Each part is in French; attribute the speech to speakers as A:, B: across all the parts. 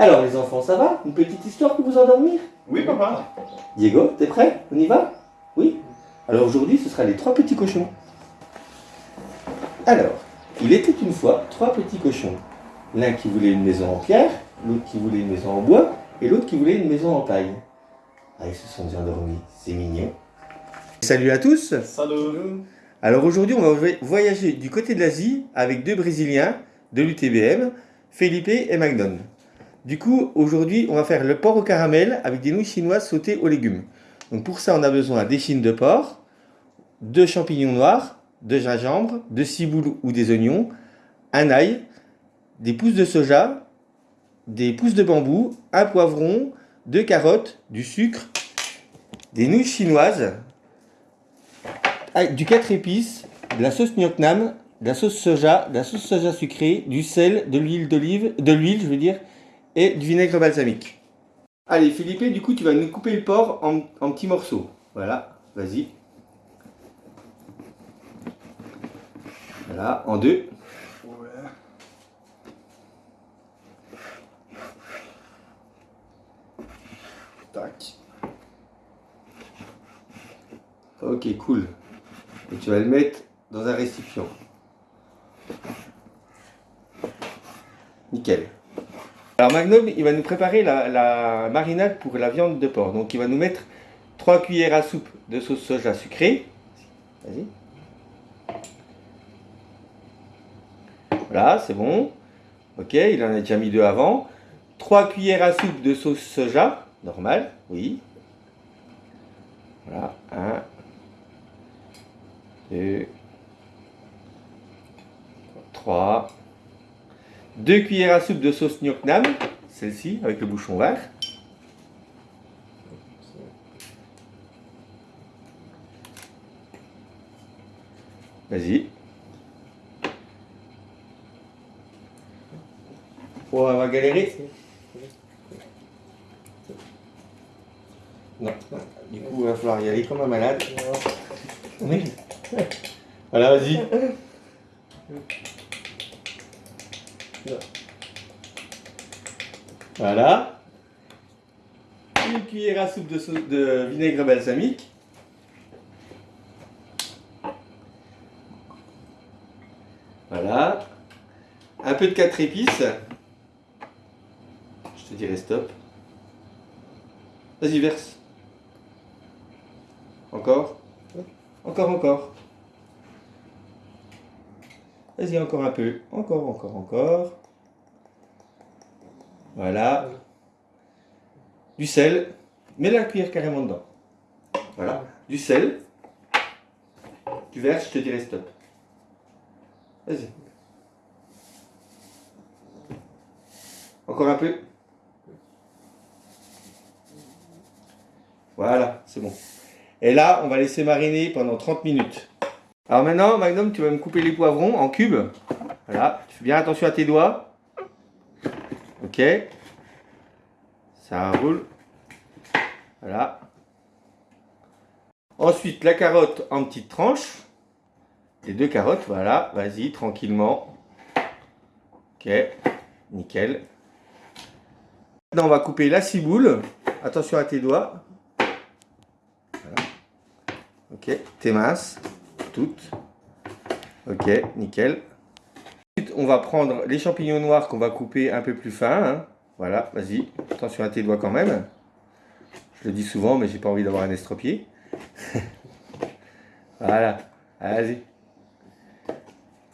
A: Alors les enfants, ça va? Une petite histoire pour vous endormir?
B: Oui, papa.
A: Diego, t'es prêt? On y va? Oui? Alors aujourd'hui, ce sera les trois petits cochons. Alors, il était une fois trois petits cochons. L'un qui voulait une maison en pierre, l'autre qui voulait une maison en bois, et l'autre qui voulait une maison en paille. Ah, ils se sont bien endormis, c'est mignon. Salut à tous
B: Salut.
A: Alors aujourd'hui, on va voyager du côté de l'Asie avec deux Brésiliens de l'UTBM, Felipe et Magnon. Du coup, aujourd'hui, on va faire le porc au caramel avec des nouilles chinoises sautées aux légumes. Donc pour ça, on a besoin des chines de porc, de champignons noirs, de gingembre, de ciboule ou des oignons, un ail, des pousses de soja, des pousses de bambou, un poivron, deux carottes, du sucre, des nouilles chinoises, du 4 épices, de la sauce gnocchi, de la sauce soja, de la sauce soja sucrée, du sel, de l'huile d'olive, de l'huile je veux dire, et du vinaigre balsamique. Allez Philippe, du coup tu vas nous couper le porc en, en petits morceaux. Voilà, vas-y. Voilà, en deux.
B: Tac.
A: Ok, cool. Et tu vas le mettre dans un récipient. Nickel. Alors Magnum, il va nous préparer la, marinade pour la viande de porc. Donc il va nous mettre 3 cuillères à soupe de sauce soja sucrée. Vas-y. Voilà, c'est bon. Ok, il en a déjà mis deux avant. 3 cuillères à soupe de sauce soja, normal, oui. Voilà, 1, 2, 3. 2 cuillères à soupe de sauce gnocchi, celle-ci, avec le bouchon vert. Vas-y. Oh, on va galérer. Non, du coup, il va falloir y aller comme un malade. Oui. Voilà, vas-y. Voilà. Une cuillère à soupe de, de vinaigre balsamique. Voilà. Un peu de 4 épices. Je te dirai stop. Vas-y, verse. Encore. Encore, encore. Vas-y, encore un peu. Encore, encore, encore. Voilà. Du sel. Mets la cuillère carrément dedans. Voilà. Du sel. Tu verses, je te dirai stop. Vas-y. Encore un peu. Voilà, c'est bon. Et là, on va laisser mariner pendant 30 minutes. Alors maintenant, Magnum, tu vas me couper les poivrons en cubes. Voilà, tu fais bien attention à tes doigts. Ok. Ça roule. Voilà. Ensuite, la carotte en petites tranches. Les deux carottes, voilà. Vas-y, tranquillement. Ok, nickel. Maintenant, on va couper la ciboule. Attention à tes doigts. Voilà. Ok, tes minces Ok, nickel. On va prendre les champignons noirs qu'on va couper un peu plus fin. Hein. Voilà, vas-y. Attention à tes doigts quand même. Je le dis souvent, mais j'ai pas envie d'avoir un estropié. voilà, vas-y.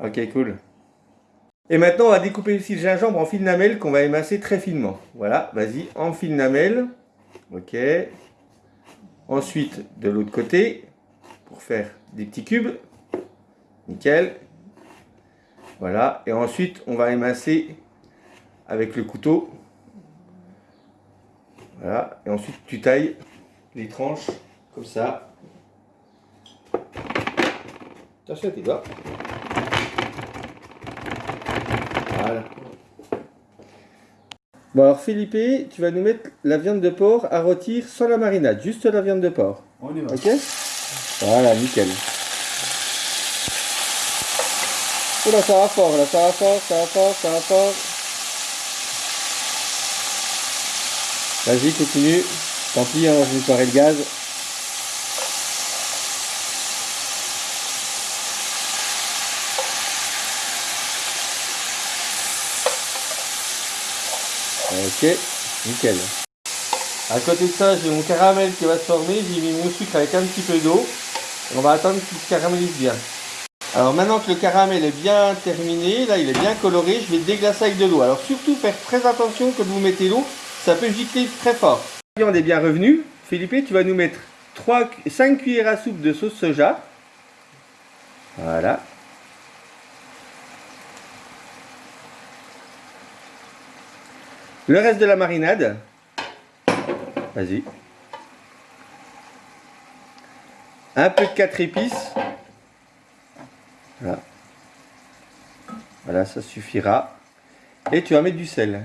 A: Ok, cool. Et maintenant, on va découper aussi le gingembre en fil lamelles qu'on va émasser très finement. Voilà, vas-y, en fil lamelles. Ok. Ensuite, de l'autre côté, pour faire des petits cubes. Nickel. Voilà. Et ensuite, on va émasser avec le couteau. Voilà. Et ensuite, tu tailles les tranches comme ça. À tes doigts. Voilà. Bon alors Philippe, tu vas nous mettre la viande de porc à rôtir sans la marinade, juste la viande de porc.
B: On y va.
A: Ok? Voilà, nickel. Oula, ça va fort, là, ça va fort, ça va fort, ça va fort. Vas-y, continue. Tant pis, hein, je vais nettoyer le gaz. Ok, nickel. À côté de ça, j'ai mon caramel qui va se former. J'ai mis mon sucre avec un petit peu d'eau. On va attendre qu'il se caramélise bien. Alors maintenant que le caramel est bien terminé, là il est bien coloré, je vais déglacer avec de l'eau. Alors surtout faire très attention quand vous mettez l'eau, ça peut gicler très fort. La viande est bien revenue. Philippe, tu vas nous mettre 3, 5 cuillères à soupe de sauce soja. Voilà. Le reste de la marinade. Vas-y. Un peu de 4 épices. Voilà. Voilà, ça suffira. Et tu vas mettre du sel.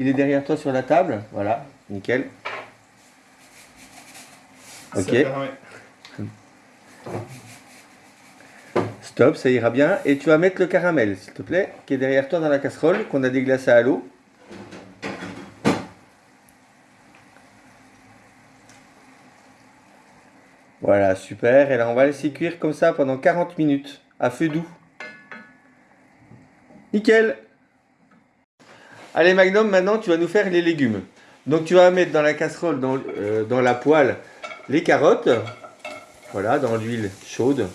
A: Il est derrière toi sur la table. Voilà, nickel. Ok. Stop, ça ira bien. Et tu vas mettre le caramel, s'il te plaît, qui est derrière toi dans la casserole, qu'on a déglacé à l'eau. Voilà, super. Et là, on va laisser cuire comme ça pendant 40 minutes, à feu doux. Nickel Allez Magnum, maintenant tu vas nous faire les légumes. Donc tu vas mettre dans la casserole, dans, euh, dans la poêle, les carottes. Voilà, dans l'huile chaude.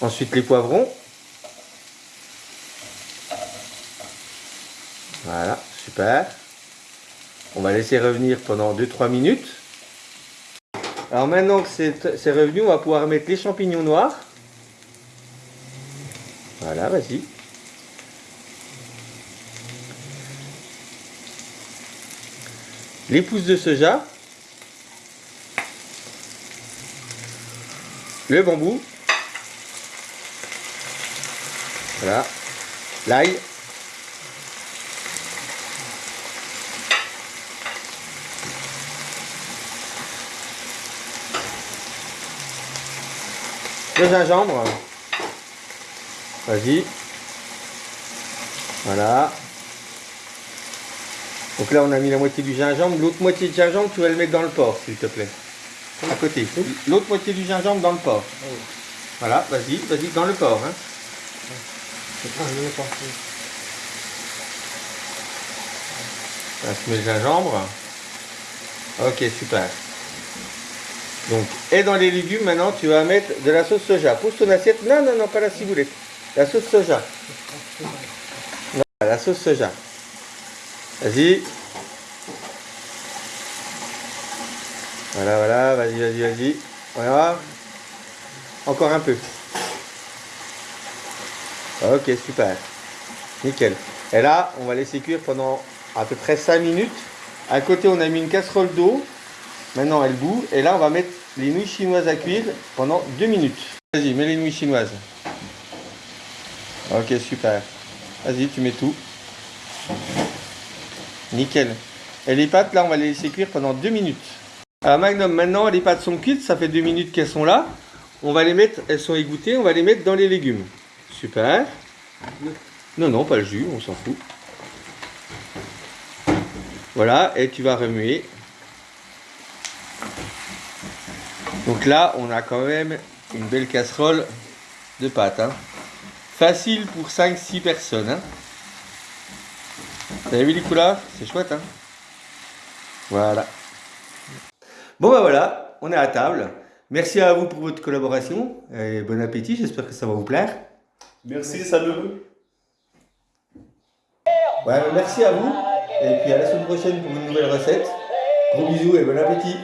A: Ensuite les poivrons. Voilà, super. On va laisser revenir pendant 2-3 minutes. Alors maintenant que c'est revenu, on va pouvoir mettre les champignons noirs. Voilà, vas-y. Les pousses de soja. Le bambou. Voilà. L'ail. Le gingembre. Vas-y. Voilà. Donc là, on a mis la moitié du gingembre. L'autre moitié du gingembre, tu vas le mettre dans le porc, s'il te plaît. À côté. L'autre moitié du gingembre dans le porc. Voilà, vas-y, vas-y, dans le porc. Hein. Là, tu mets le gingembre. Ok, super. Et dans les légumes, maintenant, tu vas mettre de la sauce soja. Pose ton assiette. Non, non, non, pas la ciboulette. La sauce soja. Non, la sauce soja. Vas-y. Voilà, voilà, vas-y, vas-y, vas-y. Voilà. Encore un peu. Ok, super. Nickel. Et là, on va laisser cuire pendant à peu près 5 minutes. À côté, on a mis une casserole d'eau. Maintenant, elle bout. Et là, on va mettre les nouilles chinoises à cuire pendant 2 minutes. Vas-y, mets les nouilles chinoises. Ok, super. Vas-y, tu mets tout. Nickel. Et les pâtes, là, on va les laisser cuire pendant 2 minutes. Alors, Magnum, maintenant, les pâtes sont cuites. Ça fait 2 minutes qu'elles sont là. On va les mettre, elles sont égouttées. On va les mettre dans les légumes. Super. Non, non, pas le jus, on s'en fout. Voilà, et tu vas remuer. Donc là, on a quand même une belle casserole de pâtes. hein. Facile pour 5-6 personnes. hein. Vous avez vu les couleurs C'est chouette. Hein voilà. Bon bah voilà, on est à table. Merci à vous pour votre collaboration. Et bon appétit, j'espère que ça va vous plaire.
B: Merci, salut.
A: Ouais, merci à vous. Et puis à la semaine prochaine pour une nouvelle recette. Gros bisous et bon appétit.